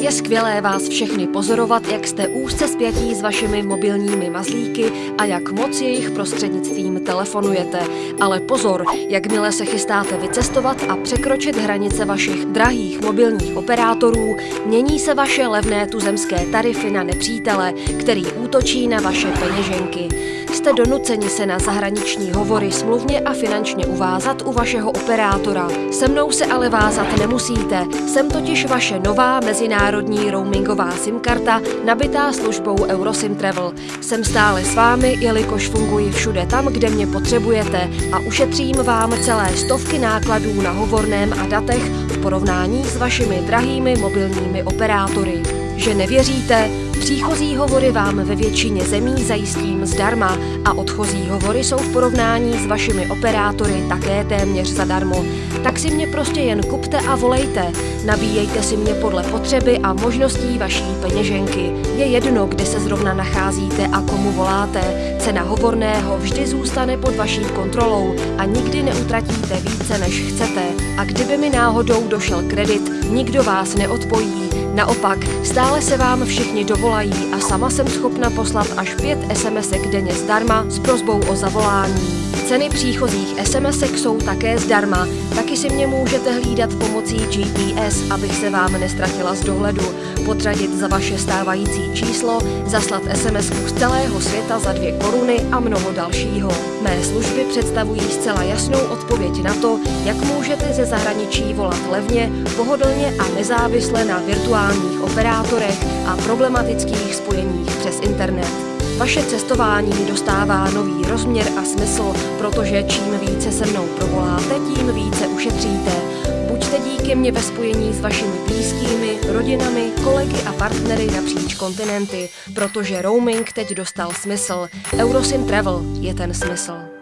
Je skvělé vás všechny pozorovat, jak jste úzce spjatí s vašimi mobilními mazlíky a jak moc jejich prostřednictvím telefonujete. Ale pozor, jakmile se chystáte vycestovat a překročit hranice vašich drahých mobilních operátorů, mění se vaše levné tuzemské tarify na nepřítele, který útočí na vaše peněženky. Jste donuceni se na zahraniční hovory smluvně a finančně uvázat u vašeho operátora. Se mnou se ale vázat nemusíte. Jsem totiž vaše nová mezinárodní roamingová SIM karta, nabitá službou Eurosim Travel. Jsem stále s vámi, jelikož funguji všude tam, kde mě potřebujete a ušetřím vám celé stovky nákladů na hovorném a datech v porovnání s vašimi drahými mobilními operátory. Že nevěříte? Příchozí hovory vám ve většině zemí zajistím zdarma a odchozí hovory jsou v porovnání s vašimi operátory také téměř zadarmo. Tak si mě prostě jen kupte a volejte. Nabíjejte si mě podle potřeby a možností vaší peněženky. Je jedno, kde se zrovna nacházíte a komu voláte. Cena hovorného vždy zůstane pod vaší kontrolou a nikdy neutratíte více, než chcete. A kdyby mi náhodou došel kredit, nikdo vás neodpojí Naopak, stále se vám všichni dovolají a sama jsem schopna poslat až pět SMSek denně zdarma s prozbou o zavolání. Ceny příchozích SMSek jsou také zdarma, taky si mě můžete hlídat pomocí GPS, abych se vám nestratila z dohledu, podřadit za vaše stávající číslo, zaslat SMS z celého světa za dvě koruny a mnoho dalšího. Mé služby představují zcela jasnou odpověď na to, jak můžete ze zahraničí volat levně, pohodlně a nezávisle na virtuálních operátorech a problematických spojeních přes internet. Vaše cestování dostává nový rozměr a smysl, protože čím více se mnou provoláte, tím více ušetříte. Buďte díky mě ve spojení s vašimi blízkými, rodinami, kolegy a partnery napříč kontinenty, protože roaming teď dostal smysl. Eurosim Travel je ten smysl.